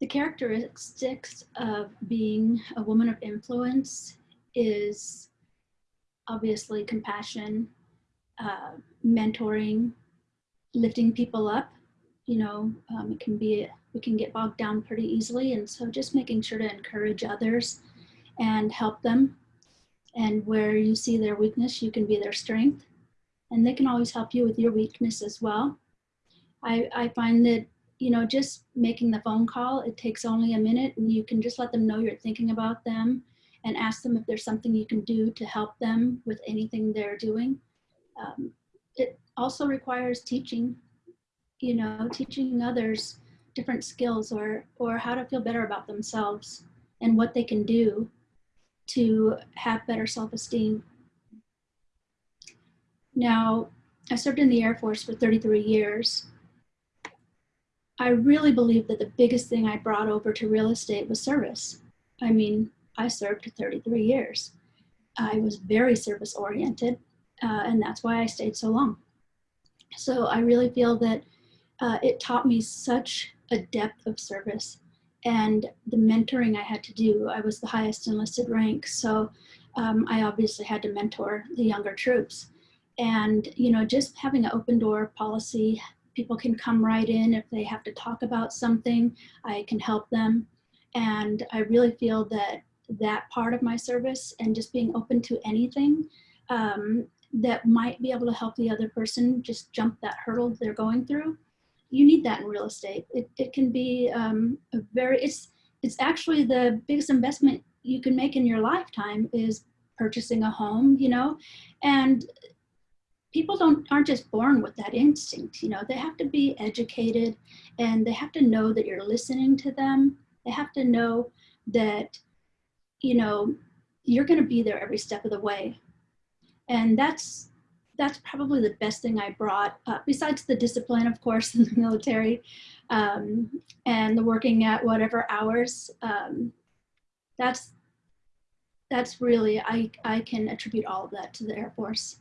the characteristics of being a woman of influence is obviously compassion, uh, mentoring, lifting people up. You know, um, it can be, we can get bogged down pretty easily. And so just making sure to encourage others and help them. And where you see their weakness, you can be their strength. And they can always help you with your weakness as well. I, I find that, you know, just making the phone call, it takes only a minute and you can just let them know you're thinking about them and ask them if there's something you can do to help them with anything they're doing. Um, it also requires teaching, you know, teaching others different skills or, or how to feel better about themselves and what they can do to have better self-esteem. Now, I served in the Air Force for 33 years. I really believe that the biggest thing I brought over to real estate was service. I mean, I served 33 years. I was very service oriented, uh, and that's why I stayed so long. So I really feel that uh, it taught me such a depth of service and the mentoring I had to do. I was the highest enlisted rank, so um, I obviously had to mentor the younger troops. And, you know, just having an open door policy, people can come right in if they have to talk about something, I can help them. And I really feel that that part of my service and just being open to anything um, that might be able to help the other person just jump that hurdle they're going through you need that in real estate. It, it can be um, a very, it's, it's actually the biggest investment you can make in your lifetime is purchasing a home, you know, and people don't, aren't just born with that instinct, you know, they have to be educated and they have to know that you're listening to them. They have to know that, you know, you're going to be there every step of the way. And that's, that's probably the best thing I brought, uh, besides the discipline, of course, in the military um, and the working at whatever hours. Um, that's that's really, I, I can attribute all of that to the Air Force.